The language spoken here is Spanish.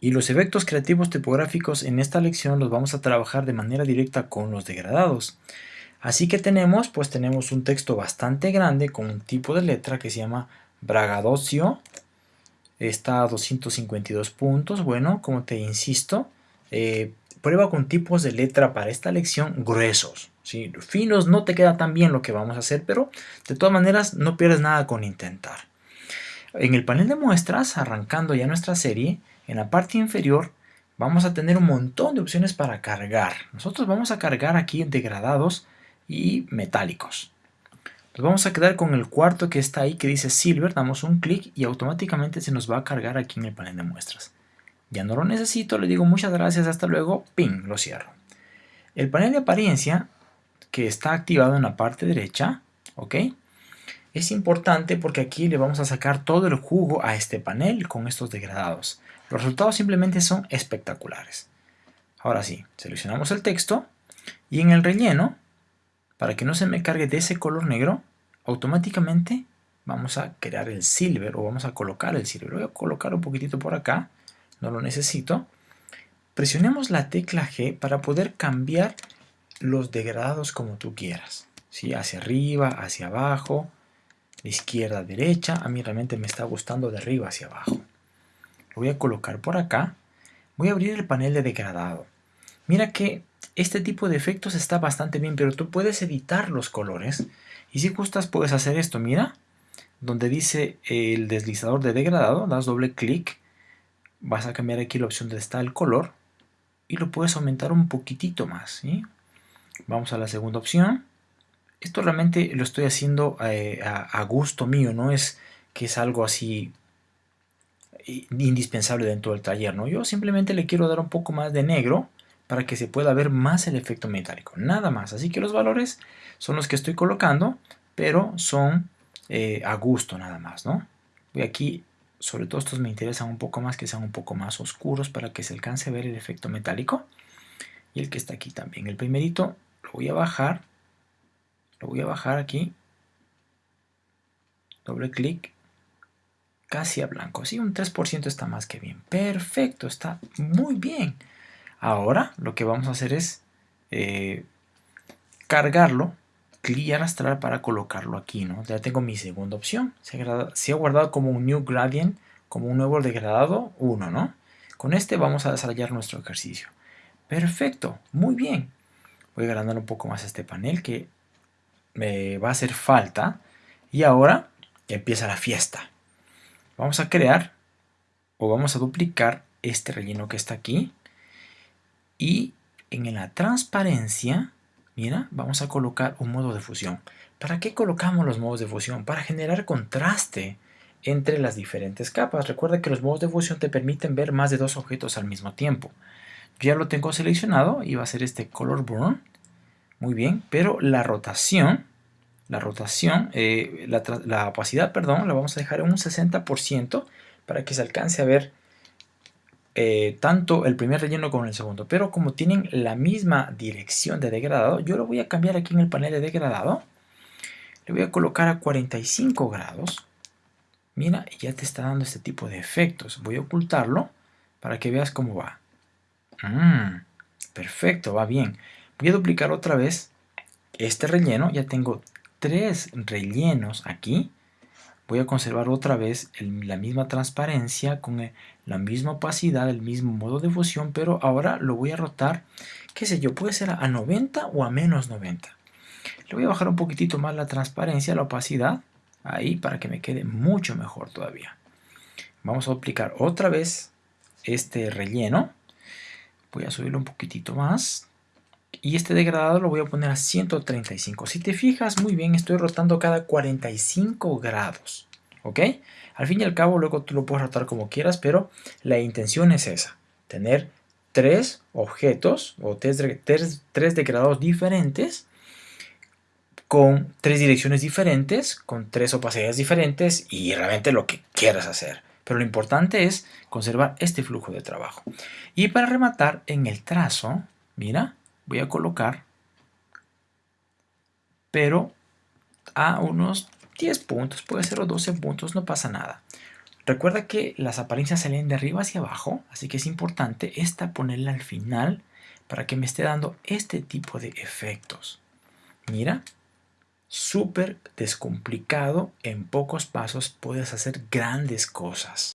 Y los efectos creativos tipográficos en esta lección los vamos a trabajar de manera directa con los degradados. Así que tenemos, pues tenemos un texto bastante grande con un tipo de letra que se llama bragadocio. Está a 252 puntos. Bueno, como te insisto, eh, prueba con tipos de letra para esta lección gruesos. ¿sí? Finos no te queda tan bien lo que vamos a hacer, pero de todas maneras no pierdes nada con intentar. En el panel de muestras, arrancando ya nuestra serie, en la parte inferior vamos a tener un montón de opciones para cargar. Nosotros vamos a cargar aquí degradados y metálicos. Nos vamos a quedar con el cuarto que está ahí que dice Silver, damos un clic y automáticamente se nos va a cargar aquí en el panel de muestras. Ya no lo necesito, le digo muchas gracias, hasta luego, ping, lo cierro. El panel de apariencia que está activado en la parte derecha, ¿ok? Es importante porque aquí le vamos a sacar todo el jugo a este panel con estos degradados. Los resultados simplemente son espectaculares. Ahora sí, seleccionamos el texto y en el relleno, para que no se me cargue de ese color negro, automáticamente vamos a crear el silver o vamos a colocar el silver. Voy a colocar un poquitito por acá, no lo necesito. Presionemos la tecla G para poder cambiar los degradados como tú quieras. ¿sí? Hacia arriba, hacia abajo, izquierda derecha. A mí realmente me está gustando de arriba hacia abajo. Lo voy a colocar por acá. Voy a abrir el panel de degradado. Mira que este tipo de efectos está bastante bien, pero tú puedes editar los colores. Y si gustas puedes hacer esto, mira. Donde dice el deslizador de degradado, das doble clic. Vas a cambiar aquí la opción donde está el color. Y lo puedes aumentar un poquitito más. ¿sí? Vamos a la segunda opción. Esto realmente lo estoy haciendo eh, a, gusto mío, no es que es algo así indispensable dentro del taller, ¿no? Yo simplemente le quiero dar un poco más de negro para que se pueda ver más el efecto metálico, nada más. Así que los valores son los que estoy colocando, pero son eh, a gusto nada más, ¿no? Voy aquí, sobre todo estos me interesan un poco más, que sean un poco más oscuros para que se alcance a ver el efecto metálico. Y el que está aquí también. El primerito lo voy a bajar, lo voy a bajar aquí, doble clic, casi a blanco, sí, un 3% está más que bien, perfecto, está muy bien. Ahora lo que vamos a hacer es eh, cargarlo, clic y arrastrar para colocarlo aquí, ¿no? Ya tengo mi segunda opción, se ha, guardado como un new gradient, como un nuevo degradado, 1, ¿no? Con este vamos a desarrollar nuestro ejercicio. Perfecto, muy bien voy agrandar un poco más este panel que me va a hacer falta. Y ahora empieza la fiesta. Vamos a crear o vamos a duplicar este relleno que está aquí. Y en la transparencia mira vamos a colocar un modo de fusión. ¿para qué colocamos los modos de fusión? para generar contraste entre las diferentes capas. Recuerda que los modos de fusión te permiten ver más de dos objetos al mismo tiempo. Ya lo tengo seleccionado y va a ser este color burn. Muy bien, pero la rotación, la rotación, eh, la, opacidad, perdón, la vamos a dejar en un 60% para que se alcance a ver eh, tanto el primer relleno como el segundo. Pero como tienen la misma dirección de degradado, yo lo voy a cambiar aquí en el panel de degradado. Le voy a colocar a 45 grados. Mira, ya te está dando este tipo de efectos. Voy a ocultarlo para que veas cómo va. Mm, perfecto, va bien. Voy a duplicar otra vez este relleno. Ya tengo tres rellenos aquí. Voy a conservar otra vez la misma transparencia con la misma opacidad, el mismo modo de fusión, pero ahora lo voy a rotar, qué sé yo, puede ser a 90 o a menos 90. Le voy a bajar un poquitito más la transparencia, la opacidad, ahí para que me quede mucho mejor todavía. Vamos a duplicar otra vez este relleno voy a subirlo un poquitito más y este degradado lo voy a poner a 135 si te fijas muy bien estoy rotando cada 45 grados ok al fin y al cabo luego tú lo puedes rotar como quieras pero la intención es esa tener tres objetos o tres, tres degradados diferentes con tres direcciones diferentes, con tres opacidades diferentes y realmente lo que quieras hacer. Pero lo importante es conservar este flujo de trabajo. Y para rematar en el trazo, mira, voy a colocar, pero a unos 10 puntos, puede ser o 12 puntos, no pasa nada. Recuerda que las apariencias salen de arriba hacia abajo, así que es importante esta ponerla al final para que me esté dando este tipo de efectos. Mira, súper descomplicado, en pocos pasos puedes hacer grandes cosas.